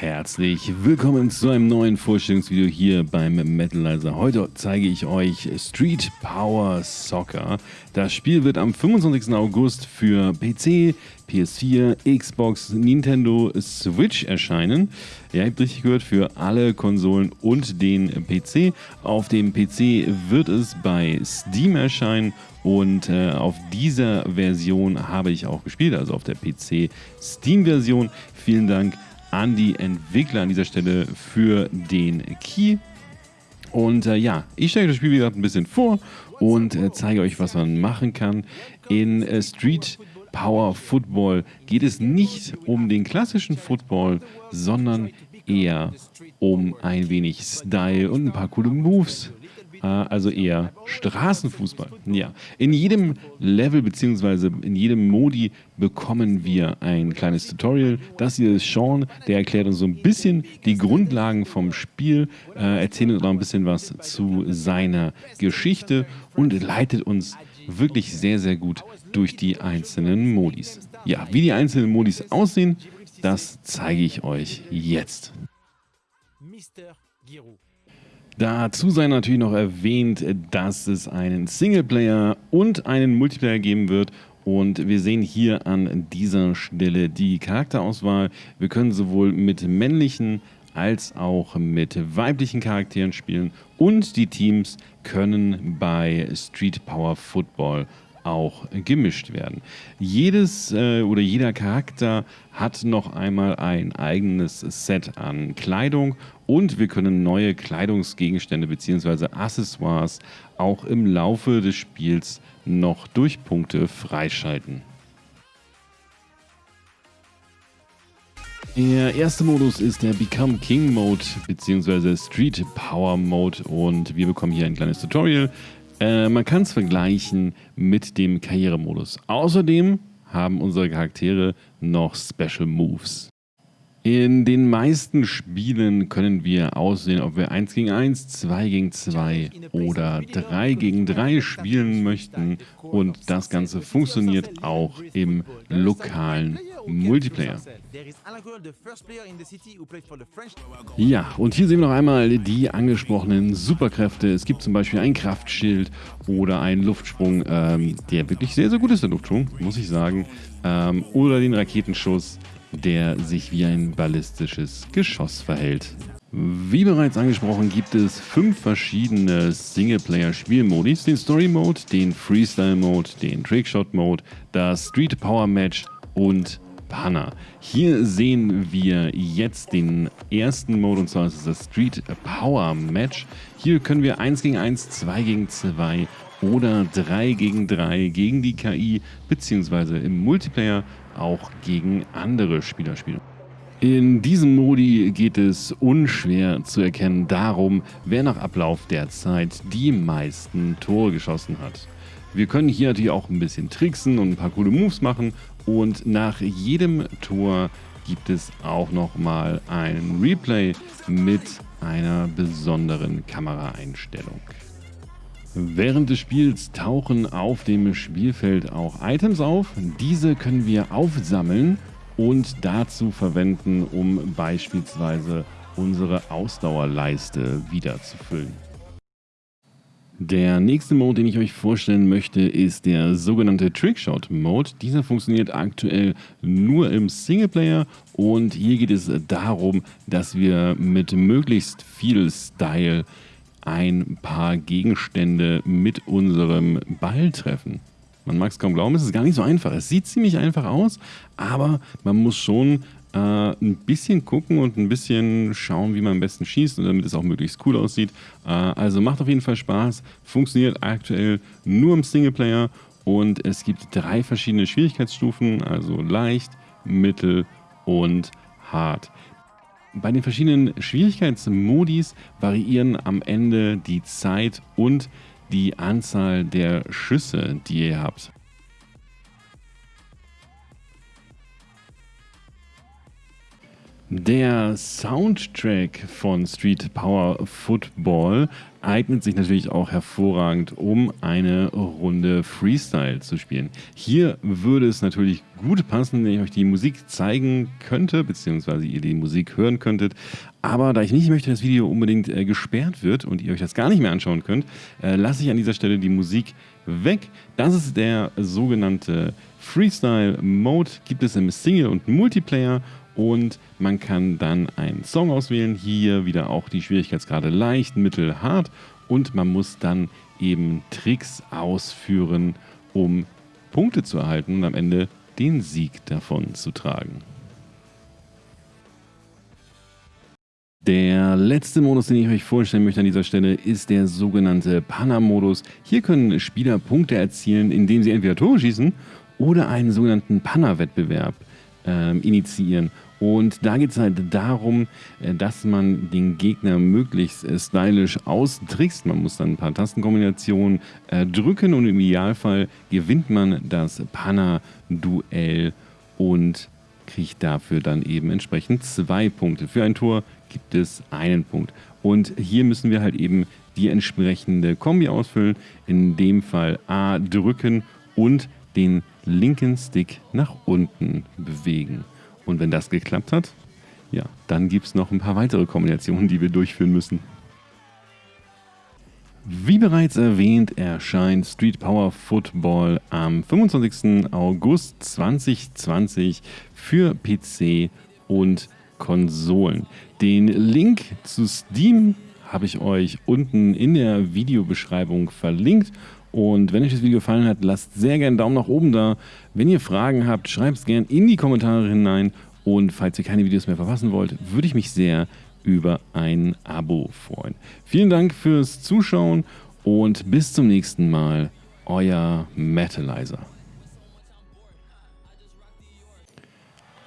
Herzlich willkommen zu einem neuen Vorstellungsvideo hier beim Metalizer. Heute zeige ich euch Street Power Soccer. Das Spiel wird am 25. August für PC, PS4, Xbox, Nintendo Switch erscheinen. Ja, ihr habt richtig gehört, für alle Konsolen und den PC. Auf dem PC wird es bei Steam erscheinen und äh, auf dieser Version habe ich auch gespielt, also auf der PC Steam Version. Vielen Dank an die Entwickler an dieser Stelle für den Key. Und äh, ja, ich stelle das Spiel wieder ein bisschen vor und äh, zeige euch, was man machen kann. In äh, Street Power Football geht es nicht um den klassischen Football, sondern eher um ein wenig Style und ein paar coole Moves also eher Straßenfußball. Ja, in jedem Level bzw. in jedem Modi bekommen wir ein kleines Tutorial. Das hier ist Sean, der erklärt uns so ein bisschen die Grundlagen vom Spiel, äh, erzählt uns auch ein bisschen was zu seiner Geschichte und leitet uns wirklich sehr, sehr gut durch die einzelnen Modis. Ja, wie die einzelnen Modis aussehen, das zeige ich euch jetzt. Mr. Giroud. Dazu sei natürlich noch erwähnt, dass es einen Singleplayer und einen Multiplayer geben wird. Und wir sehen hier an dieser Stelle die Charakterauswahl. Wir können sowohl mit männlichen als auch mit weiblichen Charakteren spielen. Und die Teams können bei Street Power Football auch gemischt werden. Jedes äh, oder jeder Charakter hat noch einmal ein eigenes Set an Kleidung und wir können neue Kleidungsgegenstände bzw. Accessoires auch im Laufe des Spiels noch durch Punkte freischalten. Der erste Modus ist der Become King Mode bzw. Street Power Mode und wir bekommen hier ein kleines Tutorial. Äh, man kann es vergleichen mit dem Karrieremodus. Außerdem haben unsere Charaktere noch Special Moves. In den meisten Spielen können wir aussehen, ob wir 1 gegen 1, 2 gegen 2 oder 3 gegen 3 spielen möchten und das Ganze funktioniert auch im lokalen Multiplayer. Ja, und hier sehen wir noch einmal die angesprochenen Superkräfte. Es gibt zum Beispiel ein Kraftschild oder einen Luftsprung, ähm, der wirklich sehr, sehr gut ist, der Luftsprung, muss ich sagen. Ähm, oder den Raketenschuss, der sich wie ein ballistisches Geschoss verhält. Wie bereits angesprochen gibt es fünf verschiedene Singleplayer-Spielmodis. Den Story-Mode, den Freestyle-Mode, den Trickshot-Mode, das Street Power Match und Banner. Hier sehen wir jetzt den ersten Mode und zwar ist es das Street Power Match. Hier können wir 1 gegen 1, 2 gegen 2 oder 3 gegen 3 gegen die KI beziehungsweise im Multiplayer auch gegen andere Spieler spielen. In diesem Modi geht es unschwer zu erkennen darum, wer nach Ablauf der Zeit die meisten Tore geschossen hat. Wir können hier natürlich auch ein bisschen tricksen und ein paar coole Moves machen und nach jedem Tor gibt es auch nochmal ein Replay mit einer besonderen Kameraeinstellung. Während des Spiels tauchen auf dem Spielfeld auch Items auf. Diese können wir aufsammeln und dazu verwenden, um beispielsweise unsere Ausdauerleiste wieder zu füllen. Der nächste Mode, den ich euch vorstellen möchte, ist der sogenannte Trickshot Mode. Dieser funktioniert aktuell nur im Singleplayer und hier geht es darum, dass wir mit möglichst viel Style ein paar Gegenstände mit unserem Ball treffen. Man mag es kaum glauben, es ist gar nicht so einfach. Es sieht ziemlich einfach aus, aber man muss schon äh, ein bisschen gucken und ein bisschen schauen, wie man am besten schießt und damit es auch möglichst cool aussieht. Äh, also macht auf jeden Fall Spaß, funktioniert aktuell nur im Singleplayer und es gibt drei verschiedene Schwierigkeitsstufen, also leicht, mittel und hart. Bei den verschiedenen Schwierigkeitsmodis variieren am Ende die Zeit und die Anzahl der Schüsse, die ihr habt. Der Soundtrack von Street Power Football eignet sich natürlich auch hervorragend, um eine Runde Freestyle zu spielen. Hier würde es natürlich gut passen, wenn ich euch die Musik zeigen könnte, beziehungsweise ihr die Musik hören könntet. Aber da ich nicht möchte, dass das Video unbedingt äh, gesperrt wird und ihr euch das gar nicht mehr anschauen könnt, äh, lasse ich an dieser Stelle die Musik weg. Das ist der sogenannte Freestyle Mode, gibt es im Single- und Multiplayer und man kann dann einen Song auswählen. Hier wieder auch die Schwierigkeitsgrade leicht, mittel, hart und man muss dann eben Tricks ausführen, um Punkte zu erhalten und am Ende den Sieg davon zu tragen. Der letzte Modus, den ich euch vorstellen möchte an dieser Stelle, ist der sogenannte Panna-Modus. Hier können Spieler Punkte erzielen, indem sie entweder Tore schießen oder einen sogenannten Panna-Wettbewerb äh, initiieren. Und da geht es halt darum, äh, dass man den Gegner möglichst äh, stylisch austrickst. Man muss dann ein paar Tastenkombinationen äh, drücken und im Idealfall gewinnt man das Panna-Duell und kriegt dafür dann eben entsprechend zwei Punkte. Für ein Tor gibt es einen Punkt. Und hier müssen wir halt eben die entsprechende Kombi ausfüllen. In dem Fall A drücken und den linken Stick nach unten bewegen. Und wenn das geklappt hat, ja, dann gibt es noch ein paar weitere Kombinationen, die wir durchführen müssen. Wie bereits erwähnt, erscheint Street Power Football am 25. August 2020 für PC und Konsolen. Den Link zu Steam habe ich euch unten in der Videobeschreibung verlinkt und wenn euch das Video gefallen hat, lasst sehr gerne einen Daumen nach oben da. Wenn ihr Fragen habt, schreibt es gerne in die Kommentare hinein. Und falls ihr keine Videos mehr verpassen wollt, würde ich mich sehr über ein Abo freuen. Vielen Dank fürs Zuschauen und bis zum nächsten Mal. Euer Metalizer.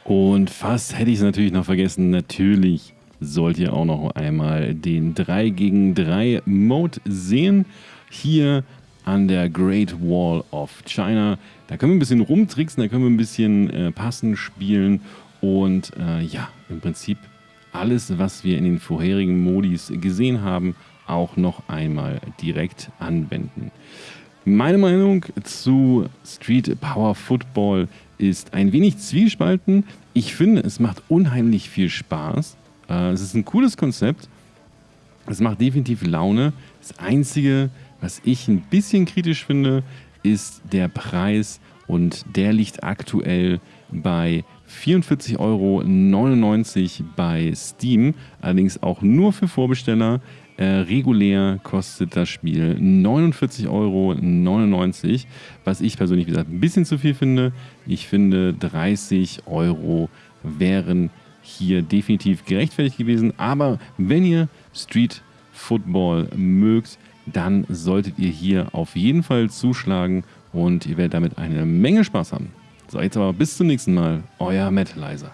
Und fast hätte ich es natürlich noch vergessen. Natürlich sollt ihr auch noch einmal den 3 gegen 3 Mode sehen. Hier an der Great Wall of China. Da können wir ein bisschen rumtricksen, da können wir ein bisschen äh, passen, spielen und äh, ja, im Prinzip alles, was wir in den vorherigen Modis gesehen haben, auch noch einmal direkt anwenden. Meine Meinung zu Street Power Football ist ein wenig zwiespalten. Ich finde, es macht unheimlich viel Spaß. Äh, es ist ein cooles Konzept. Es macht definitiv Laune. Das Einzige, was ich ein bisschen kritisch finde, ist der Preis und der liegt aktuell bei 44,99 Euro bei Steam, allerdings auch nur für Vorbesteller. Äh, regulär kostet das Spiel 49,99 Euro, was ich persönlich wie gesagt ein bisschen zu viel finde. Ich finde 30 Euro wären hier definitiv gerechtfertigt gewesen, aber wenn ihr Street Football mögt, dann solltet ihr hier auf jeden Fall zuschlagen und ihr werdet damit eine Menge Spaß haben. So, jetzt aber bis zum nächsten Mal, euer Metalizer.